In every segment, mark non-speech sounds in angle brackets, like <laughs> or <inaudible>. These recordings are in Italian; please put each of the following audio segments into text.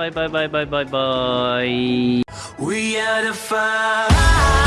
bye bye bye bye bye bye. We are the fire.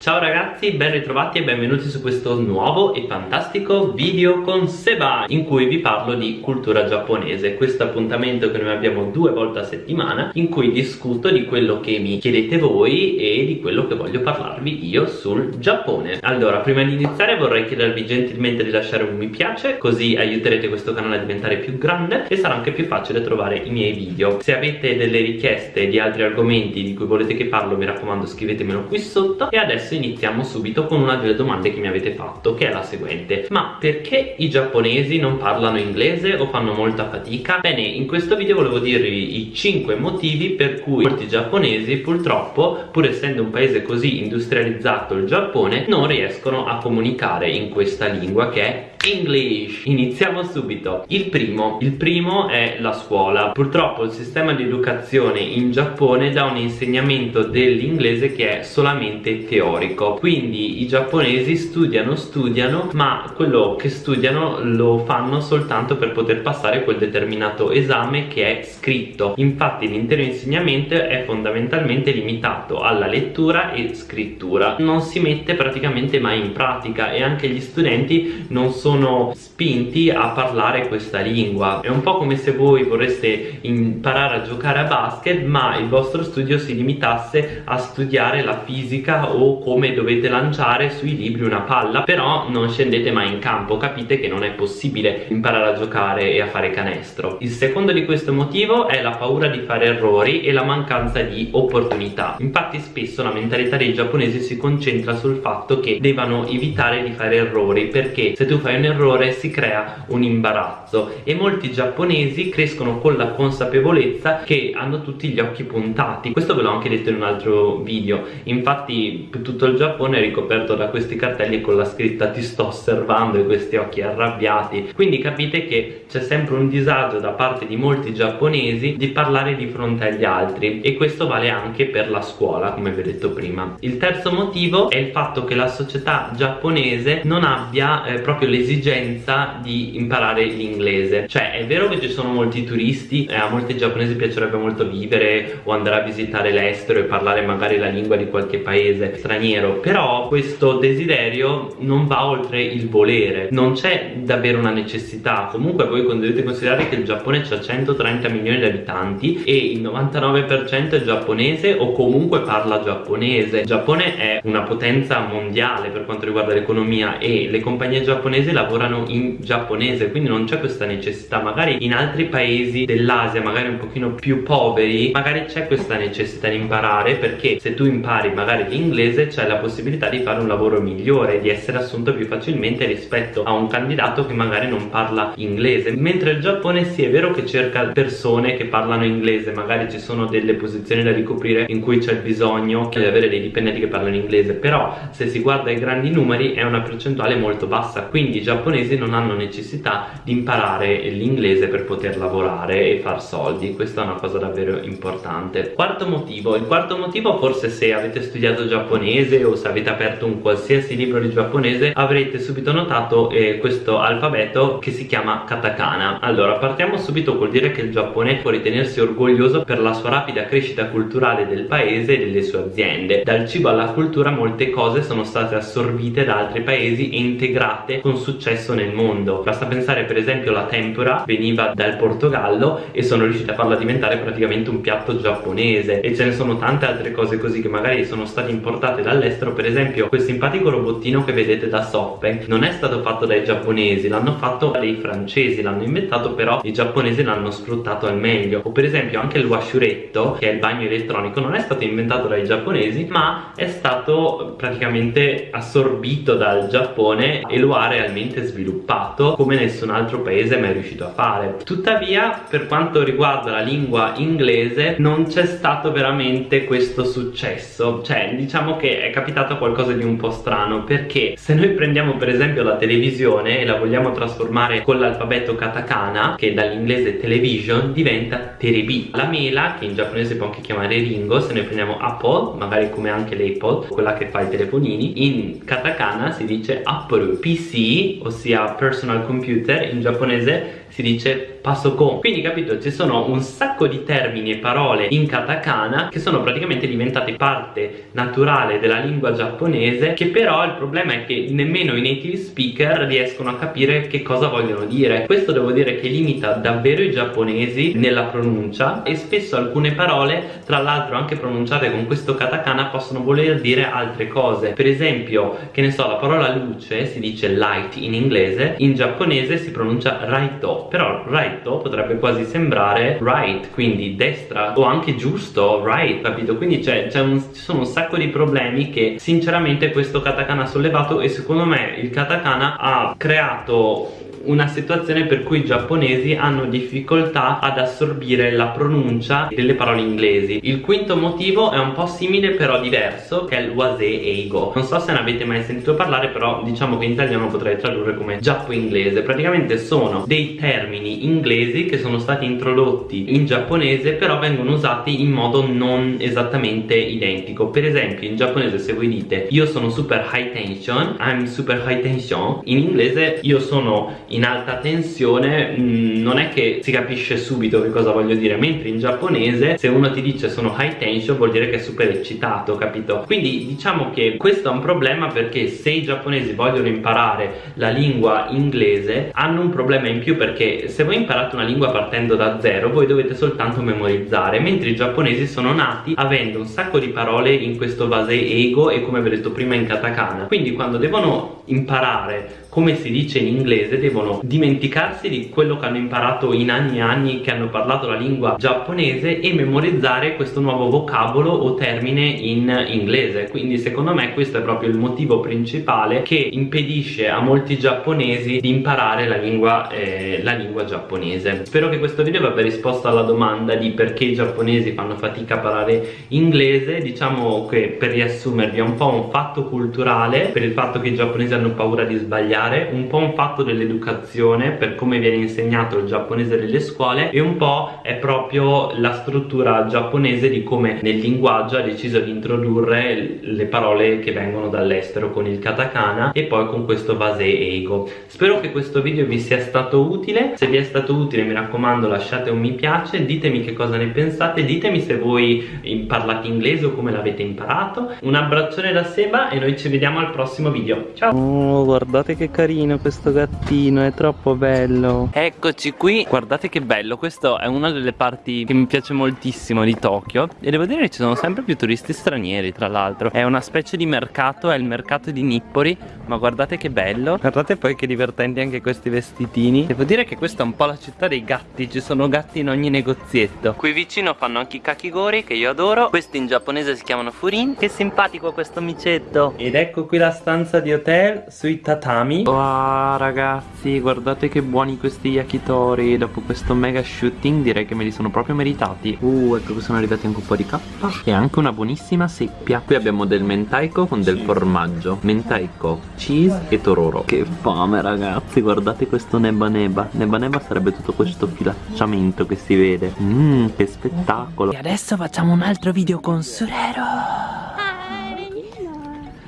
Ciao ragazzi, ben ritrovati e benvenuti su questo nuovo e fantastico video con Seba in cui vi parlo di cultura giapponese. Questo appuntamento che noi abbiamo due volte a settimana in cui discuto di quello che mi chiedete voi e di quello che voglio parlarvi io sul Giappone. Allora, prima di iniziare vorrei chiedervi gentilmente di lasciare un mi piace così aiuterete questo canale a diventare più grande e sarà anche più facile trovare i miei video. Se avete delle richieste di altri argomenti di cui volete che parlo mi raccomando scrivetemelo qui sotto. E adesso adesso iniziamo subito con una delle domande che mi avete fatto che è la seguente. Ma perché i giapponesi non parlano inglese o fanno molta fatica? Bene in questo video volevo dirvi i 5 motivi per cui molti giapponesi purtroppo pur essendo un paese così industrializzato il Giappone non riescono a comunicare in questa lingua che è English. Iniziamo subito. Il primo il primo è la scuola. Purtroppo il sistema di educazione in Giappone dà un insegnamento dell'inglese che è solamente teorico quindi i giapponesi studiano studiano ma quello che studiano lo fanno soltanto per poter passare quel determinato esame che è scritto. Infatti l'intero insegnamento è fondamentalmente limitato alla lettura e scrittura. Non si mette praticamente mai in pratica e anche gli studenti non sono sono spinti a parlare questa lingua. È un po' come se voi vorreste imparare a giocare a basket ma il vostro studio si limitasse a studiare la fisica o come dovete lanciare sui libri una palla però non scendete mai in campo capite che non è possibile imparare a giocare e a fare canestro. Il secondo di questo motivo è la paura di fare errori e la mancanza di opportunità. Infatti spesso la mentalità dei giapponesi si concentra sul fatto che devono evitare di fare errori perché se tu fai un errore si crea un imbarazzo. E molti giapponesi crescono con la consapevolezza che hanno tutti gli occhi puntati. Questo ve l'ho anche detto in un altro video. Infatti tutto il Giappone è ricoperto da questi cartelli con la scritta ti sto osservando e questi occhi arrabbiati. Quindi capite che c'è sempre un disagio da parte di molti giapponesi di parlare di fronte agli altri e questo vale anche per la scuola come vi ho detto prima. Il terzo motivo è il fatto che la società giapponese non abbia eh, proprio l'esigenza di imparare l'inglese. Cioè è vero che ci sono molti turisti e a molti giapponesi piacerebbe molto vivere o andare a visitare l'estero e parlare magari la lingua di qualche paese straniero però questo desiderio non va oltre il volere. Non c'è davvero una necessità. Comunque voi dovete considerare che il Giappone ha 130 milioni di abitanti e il 99% è giapponese o comunque parla giapponese. Il Giappone è una potenza mondiale per quanto riguarda l'economia e le compagnie giapponesi lavorano in giapponese quindi non c'è questa necessità. Magari in altri paesi dell'Asia magari un pochino più poveri magari c'è questa necessità di imparare perché se tu impari magari l'inglese c'è la possibilità di fare un lavoro migliore di essere assunto più facilmente rispetto a un candidato che magari non parla inglese. Mentre il Giappone sì è vero che cerca persone che parlano inglese magari ci sono delle posizioni da ricoprire in cui c'è bisogno di avere dei dipendenti che parlano inglese però se si guarda i grandi numeri è una percentuale molto bassa quindi già giapponesi non hanno necessità di imparare l'inglese per poter lavorare e far soldi questa è una cosa davvero importante. Quarto motivo il quarto motivo forse se avete studiato giapponese o se avete aperto un qualsiasi libro di giapponese avrete subito notato eh, questo alfabeto che si chiama katakana. Allora partiamo subito col dire che il Giappone può ritenersi orgoglioso per la sua rapida crescita culturale del paese e delle sue aziende. Dal cibo alla cultura molte cose sono state assorbite da altri paesi e integrate con successo nel mondo. Basta pensare per esempio la tempura veniva dal Portogallo e sono riusciti a farla diventare praticamente un piatto giapponese. E ce ne sono tante altre cose così che magari sono state importate dall'estero per esempio quel simpatico robottino che vedete da SoftBank non è stato fatto dai giapponesi l'hanno fatto dei francesi l'hanno inventato però i giapponesi l'hanno sfruttato al meglio. O per esempio anche il washuretto che è il bagno elettronico non è stato inventato dai giapponesi ma è stato praticamente assorbito dal Giappone e lo ha realmente sviluppato come nessun altro paese mai riuscito a fare. Tuttavia per quanto riguarda la lingua inglese non c'è stato veramente questo successo. Cioè diciamo che è capitato qualcosa di un po' strano perché se noi prendiamo per esempio la televisione e la vogliamo trasformare con l'alfabeto katakana che dall'inglese television diventa terebi. La mela che in giapponese può anche chiamare ringo se noi prendiamo apple magari come anche l'iPod quella che fa i telefonini in katakana si dice apple pc ossia personal computer in giapponese si dice pasokon quindi capito ci sono un sacco di termini e parole in katakana che sono praticamente diventate parte naturale della lingua giapponese che però il problema è che nemmeno i native speaker riescono a capire che cosa vogliono dire. Questo devo dire che limita davvero i giapponesi nella pronuncia e spesso alcune parole tra l'altro anche pronunciate con questo katakana possono voler dire altre cose. Per esempio che ne so la parola luce si dice light in inglese in giapponese si pronuncia raito però raito potrebbe quasi sembrare right quindi destra o anche giusto right capito? Quindi c'è, ci sono un sacco di problemi che sinceramente questo katakana ha sollevato e secondo me il katakana ha creato una situazione per cui i giapponesi hanno difficoltà ad assorbire la pronuncia delle parole inglesi. Il quinto motivo è un po' simile però diverso che è il wase eigo. Non so se ne avete mai sentito parlare però diciamo che in italiano potrei tradurre come giappo inglese praticamente sono dei termini inglesi che sono stati introdotti in giapponese però vengono usati in modo non esattamente identico. Per esempio in giapponese se voi dite io sono super high tension I'm super high tension in inglese io sono in alta tensione mm, non è che si capisce subito che cosa voglio dire mentre in giapponese se uno ti dice sono high tension vuol dire che è super eccitato capito? Quindi diciamo che questo è un problema perché se i giapponesi vogliono imparare la lingua inglese hanno un problema in più perché se voi imparate una lingua partendo da zero voi dovete soltanto memorizzare mentre i giapponesi sono nati avendo un sacco di parole in questo vase ego e come vi ho detto prima in katakana. Quindi quando devono imparare come si dice in inglese devono dimenticarsi di quello che hanno imparato in anni e anni che hanno parlato la lingua giapponese e memorizzare questo nuovo vocabolo o termine in inglese. Quindi secondo me questo è proprio il motivo principale che impedisce a molti giapponesi di imparare la lingua, eh, la lingua giapponese. Spero che questo video vi abbia risposto alla domanda di perché i giapponesi fanno fatica a parlare inglese. Diciamo che per riassumervi è un po' un fatto culturale per il fatto che i giapponesi hanno paura di sbagliare studiare un po' un fatto dell'educazione per come viene insegnato il giapponese nelle scuole e un po' è proprio la struttura giapponese di come nel linguaggio ha deciso di introdurre le parole che vengono dall'estero con il katakana e poi con questo vase ego spero che questo video vi sia stato utile. Se vi è stato utile mi raccomando lasciate un mi piace ditemi che cosa ne pensate ditemi se voi parlate inglese o come l'avete imparato. Un abbraccione da Seba e noi ci vediamo al prossimo video. Ciao! Oh, guardate che carino questo gattino, è troppo bello. Eccoci qui, guardate che bello Questa è una delle parti che mi piace moltissimo di Tokyo. E devo dire che ci sono sempre più turisti stranieri tra l'altro. È una specie di mercato, è il mercato di Nippori Ma guardate che bello. Guardate poi che divertenti anche questi vestitini. Devo dire che questa è un po' la città dei gatti Ci sono gatti in ogni negozietto. Qui vicino fanno anche i kakigori che io adoro. Questi in giapponese si chiamano furin. Che simpatico questo micetto. Ed ecco qui la stanza di hotel sui tatami Wow ragazzi. Guardate che buoni questi yakitori. Dopo questo mega shooting direi che me li sono proprio meritati. Uh ecco che sono arrivati anche un po' di K E anche una buonissima seppia. Qui abbiamo del mentaiko con del formaggio. Mentaiko, cheese e tororo. Che fame ragazzi. Guardate questo neba neba. Neba neba sarebbe tutto questo filacciamento che si vede. Mmm che spettacolo. E adesso facciamo un altro video con Surero.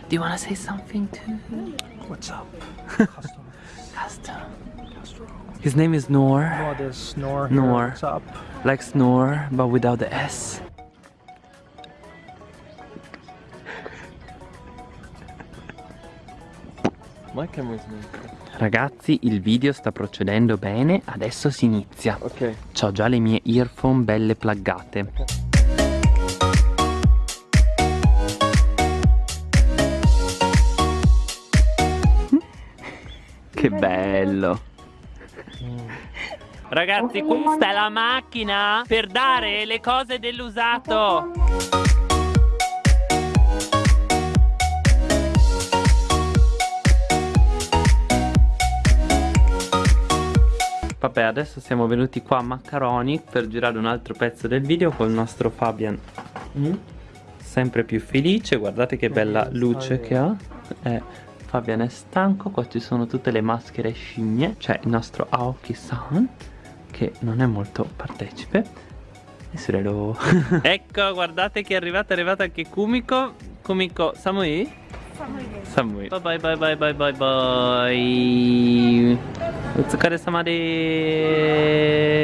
Do you wanna say something too? What's up? <laughs> Custom. Custom. His name is Noor. No, there's snore. Noor. What's up? Like snore, but without the S. Ragazzi il video sta procedendo bene, adesso si inizia Ok Ho già le mie earphone belle pluggate Che bello. Ragazzi questa è la macchina per dare le cose dell'usato. Vabbè adesso siamo venuti qua a Maccaroni per girare un altro pezzo del video con il nostro Fabian mm? Sempre più felice, guardate che bella luce che ha. Eh, Fabian è stanco, qua ci sono tutte le maschere scimmie C'è il nostro Aoki-san che non è molto partecipe E Surelo <laughs> Ecco guardate che è arrivata, è arrivata anche Kumiko Kumiko, Samui? 寒いバイバイバイバイバイバイバイお疲れ様でーす